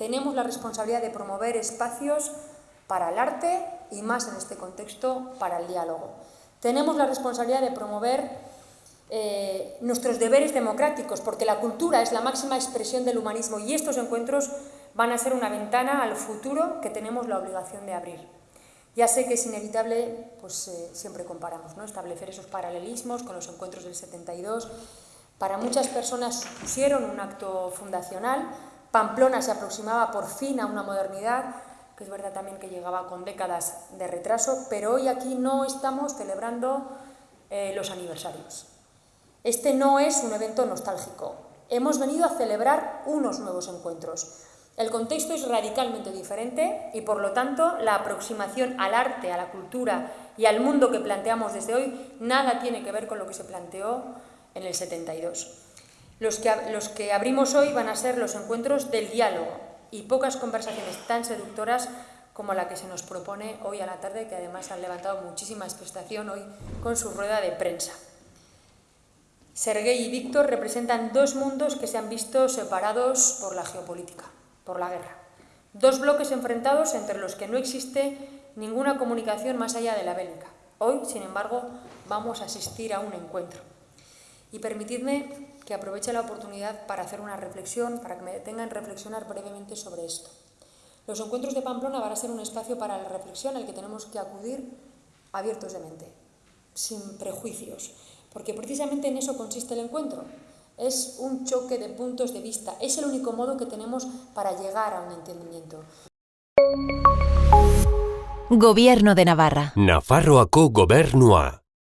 Tenemos la responsabilidad de promover espacios para el arte y más en este contexto para el diálogo. Tenemos la responsabilidad de promover eh, nuestros deberes democráticos, porque la cultura es la máxima expresión del humanismo y estos encuentros van a ser una ventana al futuro que tenemos la obligación de abrir. Ya sé que es inevitable, pues eh, siempre comparamos, ¿no? establecer esos paralelismos con los encuentros del 72. Para muchas personas supusieron un acto fundacional, Pamplona se aproximaba por fin a una modernidad, que es verdad también que llegaba con décadas de retraso, pero hoy aquí no estamos celebrando eh, los aniversarios. Este no es un evento nostálgico. Hemos venido a celebrar unos nuevos encuentros, el contexto es radicalmente diferente y, por lo tanto, la aproximación al arte, a la cultura y al mundo que planteamos desde hoy nada tiene que ver con lo que se planteó en el 72. Los que, los que abrimos hoy van a ser los encuentros del diálogo y pocas conversaciones tan seductoras como la que se nos propone hoy a la tarde, que además han levantado muchísima expectación hoy con su rueda de prensa. Sergei y Víctor representan dos mundos que se han visto separados por la geopolítica por la guerra. Dos bloques enfrentados entre los que no existe ninguna comunicación más allá de la bélica. Hoy, sin embargo, vamos a asistir a un encuentro. Y permitidme que aproveche la oportunidad para hacer una reflexión, para que me detengan reflexionar brevemente sobre esto. Los encuentros de Pamplona van a ser un espacio para la reflexión al que tenemos que acudir abiertos de mente, sin prejuicios, porque precisamente en eso consiste el encuentro, es un choque de puntos de vista. Es el único modo que tenemos para llegar a un entendimiento. Gobierno de Navarra. Nafarroako gobernua.